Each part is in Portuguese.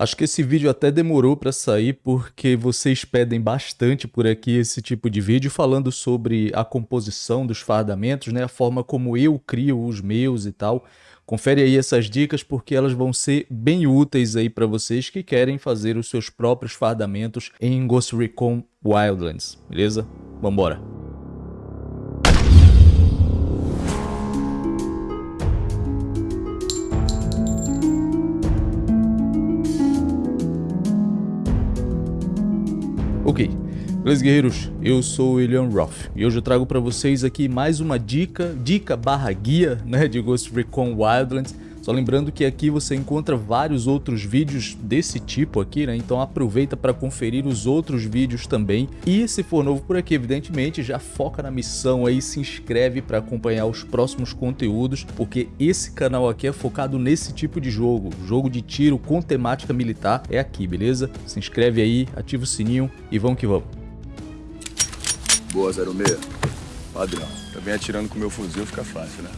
Acho que esse vídeo até demorou para sair porque vocês pedem bastante por aqui esse tipo de vídeo falando sobre a composição dos fardamentos, né? A forma como eu crio os meus e tal. Confere aí essas dicas porque elas vão ser bem úteis aí para vocês que querem fazer os seus próprios fardamentos em Ghost Recon Wildlands, beleza? Vambora! Ok, beleza guerreiros, eu sou o William Roth. E hoje eu trago para vocês aqui mais uma dica, dica barra guia né, de Ghost Recon Wildlands só lembrando que aqui você encontra vários outros vídeos desse tipo aqui, né? Então aproveita para conferir os outros vídeos também. E se for novo por aqui, evidentemente, já foca na missão aí, se inscreve para acompanhar os próximos conteúdos, porque esse canal aqui é focado nesse tipo de jogo. Jogo de tiro com temática militar é aqui, beleza? Se inscreve aí, ativa o sininho e vamos que vamos. Boa, 06. Padrão. Também atirando com meu fuzil fica fácil, né?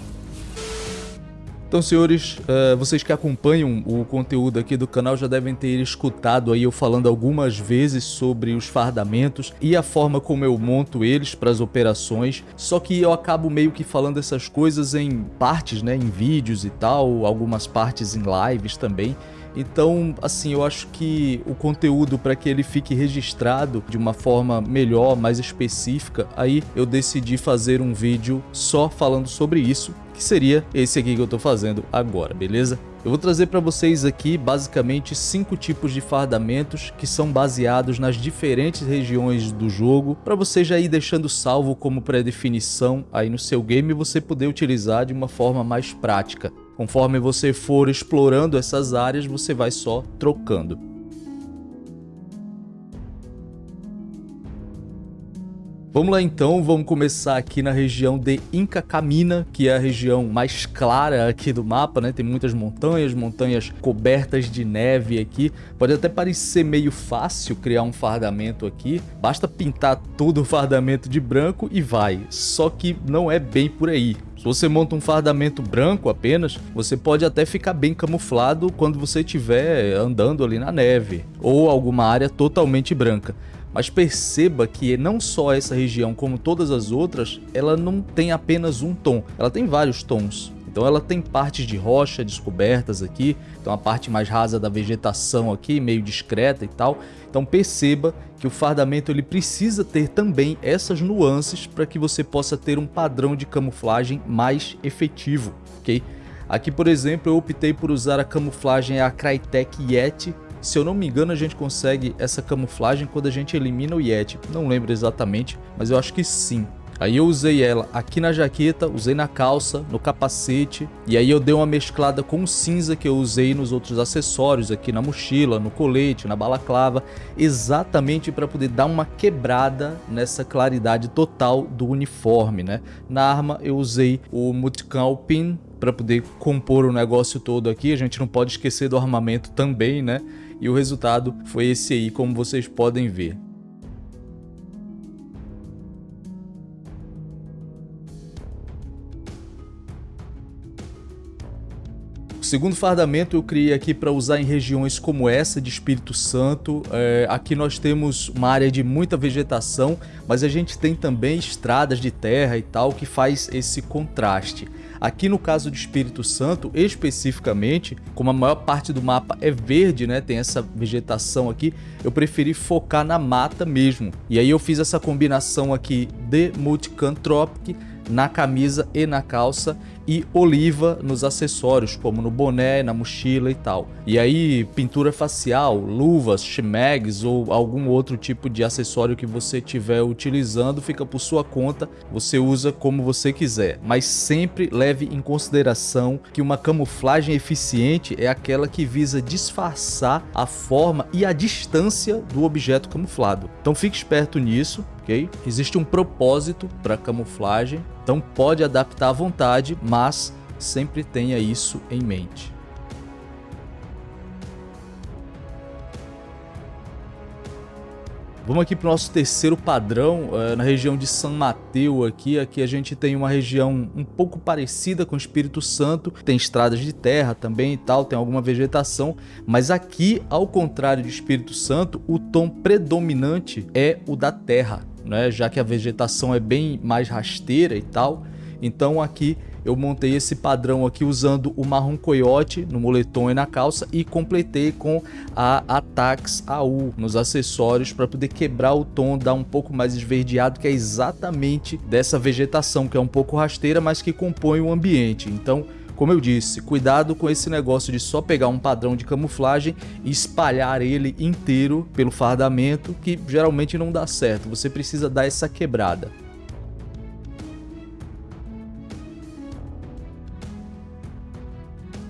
Então, senhores, uh, vocês que acompanham o conteúdo aqui do canal já devem ter escutado aí eu falando algumas vezes sobre os fardamentos e a forma como eu monto eles para as operações, só que eu acabo meio que falando essas coisas em partes, né, em vídeos e tal, algumas partes em lives também, então, assim, eu acho que o conteúdo para que ele fique registrado de uma forma melhor, mais específica, aí eu decidi fazer um vídeo só falando sobre isso, que seria esse aqui que eu estou fazendo agora, beleza? Eu vou trazer para vocês aqui basicamente cinco tipos de fardamentos que são baseados nas diferentes regiões do jogo para você já ir deixando salvo como pré-definição aí no seu game e você poder utilizar de uma forma mais prática. Conforme você for explorando essas áreas, você vai só trocando. Vamos lá então, vamos começar aqui na região de Inca Camina, que é a região mais clara aqui do mapa, né? Tem muitas montanhas, montanhas cobertas de neve aqui. Pode até parecer meio fácil criar um fardamento aqui, basta pintar todo o fardamento de branco e vai. Só que não é bem por aí. Se você monta um fardamento branco apenas, você pode até ficar bem camuflado quando você estiver andando ali na neve, ou alguma área totalmente branca. Mas perceba que não só essa região, como todas as outras, ela não tem apenas um tom, ela tem vários tons. Então ela tem partes de rocha descobertas aqui, então a parte mais rasa da vegetação aqui, meio discreta e tal. Então perceba que o fardamento ele precisa ter também essas nuances para que você possa ter um padrão de camuflagem mais efetivo, ok? Aqui, por exemplo, eu optei por usar a camuflagem a Crytek Yeti, se eu não me engano, a gente consegue essa camuflagem quando a gente elimina o Yeti. Não lembro exatamente, mas eu acho que sim. Aí eu usei ela aqui na jaqueta, usei na calça, no capacete, e aí eu dei uma mesclada com cinza que eu usei nos outros acessórios, aqui na mochila, no colete, na balaclava, exatamente para poder dar uma quebrada nessa claridade total do uniforme, né? Na arma eu usei o Mutkan Pin para poder compor o negócio todo aqui, a gente não pode esquecer do armamento também, né? E o resultado foi esse aí, como vocês podem ver. Segundo fardamento eu criei aqui para usar em regiões como essa de Espírito Santo. É, aqui nós temos uma área de muita vegetação, mas a gente tem também estradas de terra e tal que faz esse contraste. Aqui no caso de Espírito Santo, especificamente, como a maior parte do mapa é verde, né, tem essa vegetação aqui, eu preferi focar na mata mesmo. E aí eu fiz essa combinação aqui de Multicam Tropic na camisa e na calça e oliva nos acessórios, como no boné, na mochila e tal. E aí, pintura facial, luvas, shimags ou algum outro tipo de acessório que você estiver utilizando, fica por sua conta, você usa como você quiser. Mas sempre leve em consideração que uma camuflagem eficiente é aquela que visa disfarçar a forma e a distância do objeto camuflado. Então fique esperto nisso, ok? Existe um propósito para camuflagem, então pode adaptar à vontade, mas sempre tenha isso em mente. Vamos aqui para o nosso terceiro padrão, uh, na região de São Mateus aqui. Aqui a gente tem uma região um pouco parecida com o Espírito Santo. Tem estradas de terra também e tal, tem alguma vegetação. Mas aqui, ao contrário do Espírito Santo, o tom predominante é o da terra, né? já que a vegetação é bem mais rasteira e tal. Então aqui eu montei esse padrão aqui usando o marrom coiote no moletom e na calça e completei com a Atax AU nos acessórios para poder quebrar o tom, dar um pouco mais esverdeado, que é exatamente dessa vegetação, que é um pouco rasteira, mas que compõe o ambiente. Então, como eu disse, cuidado com esse negócio de só pegar um padrão de camuflagem e espalhar ele inteiro pelo fardamento, que geralmente não dá certo. Você precisa dar essa quebrada.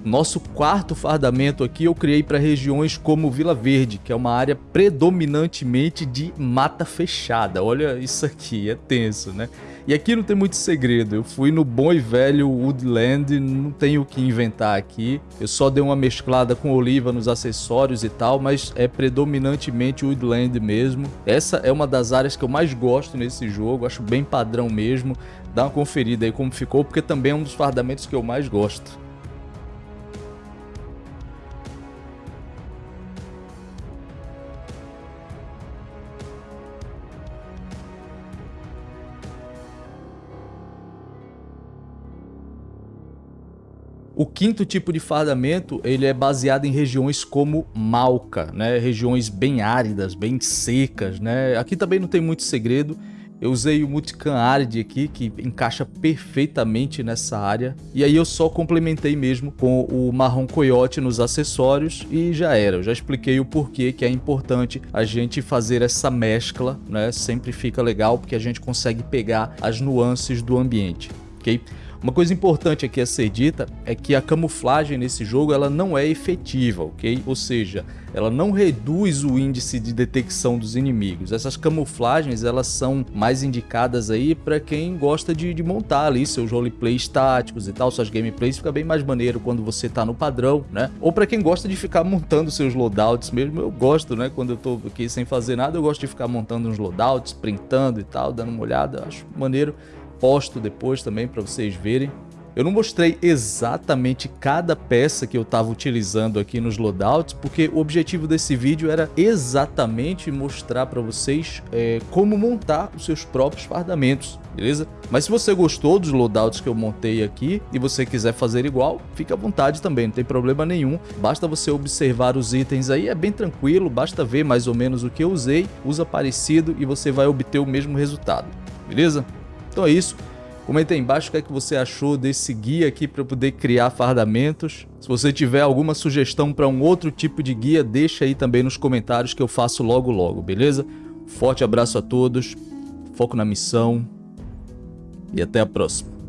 Nosso quarto fardamento aqui eu criei para regiões como Vila Verde, que é uma área predominantemente de mata fechada. Olha isso aqui, é tenso, né? E aqui não tem muito segredo, eu fui no bom e velho Woodland, não tenho o que inventar aqui. Eu só dei uma mesclada com oliva nos acessórios e tal, mas é predominantemente Woodland mesmo. Essa é uma das áreas que eu mais gosto nesse jogo, acho bem padrão mesmo. Dá uma conferida aí como ficou, porque também é um dos fardamentos que eu mais gosto. O quinto tipo de fardamento, ele é baseado em regiões como Malca, né? Regiões bem áridas, bem secas, né? Aqui também não tem muito segredo. Eu usei o Multicam Arid aqui, que encaixa perfeitamente nessa área. E aí eu só complementei mesmo com o marrom coiote nos acessórios e já era. Eu já expliquei o porquê que é importante a gente fazer essa mescla, né? Sempre fica legal porque a gente consegue pegar as nuances do ambiente, ok? Uma coisa importante aqui a ser dita é que a camuflagem nesse jogo ela não é efetiva, ok? Ou seja, ela não reduz o índice de detecção dos inimigos. Essas camuflagens elas são mais indicadas aí para quem gosta de, de, montar ali seus roleplays táticos e tal, suas gameplays fica bem mais maneiro quando você tá no padrão, né? Ou para quem gosta de ficar montando seus loadouts mesmo, eu gosto, né? Quando eu tô aqui sem fazer nada, eu gosto de ficar montando uns loadouts, printando e tal, dando uma olhada, acho maneiro posto depois também para vocês verem. Eu não mostrei exatamente cada peça que eu estava utilizando aqui nos loadouts, porque o objetivo desse vídeo era exatamente mostrar para vocês é, como montar os seus próprios fardamentos, beleza? Mas se você gostou dos loadouts que eu montei aqui e você quiser fazer igual, fique à vontade também, não tem problema nenhum. Basta você observar os itens aí, é bem tranquilo, basta ver mais ou menos o que eu usei, usa parecido e você vai obter o mesmo resultado, beleza? Então é isso. Comenta aí embaixo o que, é que você achou desse guia aqui para poder criar fardamentos. Se você tiver alguma sugestão para um outro tipo de guia, deixa aí também nos comentários que eu faço logo logo, beleza? Forte abraço a todos, foco na missão e até a próxima.